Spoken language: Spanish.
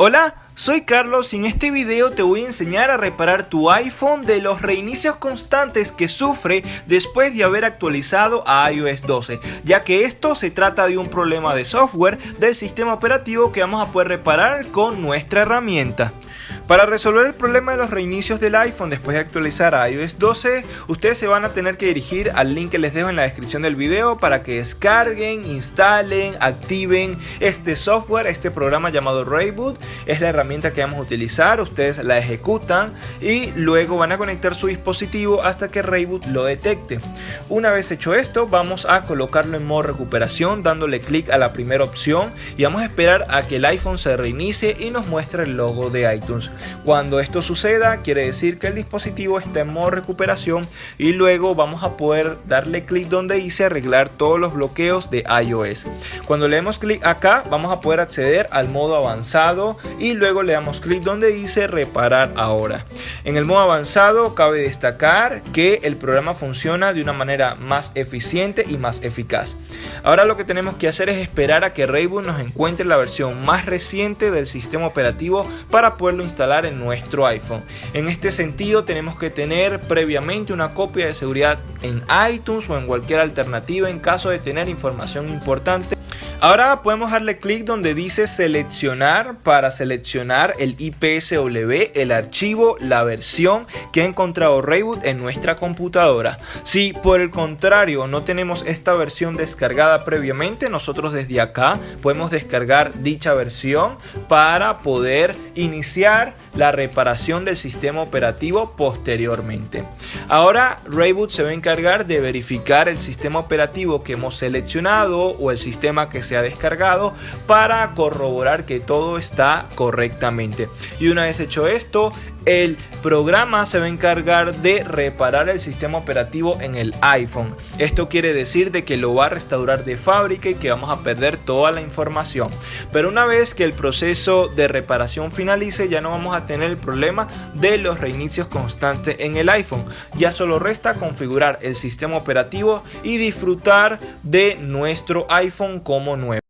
Hola, soy Carlos y en este video te voy a enseñar a reparar tu iPhone de los reinicios constantes que sufre después de haber actualizado a iOS 12, ya que esto se trata de un problema de software del sistema operativo que vamos a poder reparar con nuestra herramienta. Para resolver el problema de los reinicios del iPhone después de actualizar a iOS 12, ustedes se van a tener que dirigir al link que les dejo en la descripción del video para que descarguen, instalen, activen este software, este programa llamado Rayboot. Es la herramienta que vamos a utilizar, ustedes la ejecutan y luego van a conectar su dispositivo hasta que Rayboot lo detecte. Una vez hecho esto, vamos a colocarlo en modo recuperación dándole clic a la primera opción y vamos a esperar a que el iPhone se reinicie y nos muestre el logo de iTunes. Cuando esto suceda, quiere decir que el dispositivo está en modo recuperación y luego vamos a poder darle clic donde dice arreglar todos los bloqueos de iOS. Cuando le demos clic acá, vamos a poder acceder al modo avanzado y luego le damos clic donde dice reparar ahora. En el modo avanzado cabe destacar que el programa funciona de una manera más eficiente y más eficaz. Ahora lo que tenemos que hacer es esperar a que Rayboot nos encuentre la versión más reciente del sistema operativo para poderlo instalar en nuestro iPhone. En este sentido tenemos que tener previamente una copia de seguridad en iTunes o en cualquier alternativa en caso de tener información importante Ahora podemos darle clic donde dice seleccionar para seleccionar el IPSW, el archivo, la versión que ha encontrado Rayboot en nuestra computadora. Si por el contrario no tenemos esta versión descargada previamente, nosotros desde acá podemos descargar dicha versión para poder iniciar la reparación del sistema operativo posteriormente. Ahora Rayboot se va a encargar de verificar el sistema operativo que hemos seleccionado o el sistema que se ha descargado para corroborar que todo está correctamente. Y una vez hecho esto, el programa se va a encargar de reparar el sistema operativo en el iPhone. Esto quiere decir de que lo va a restaurar de fábrica y que vamos a perder toda la información. Pero una vez que el proceso de reparación finalice ya no vamos a tener el problema de los reinicios constantes en el iPhone. Ya solo resta configurar el sistema operativo y disfrutar de nuestro iPhone como nuevo.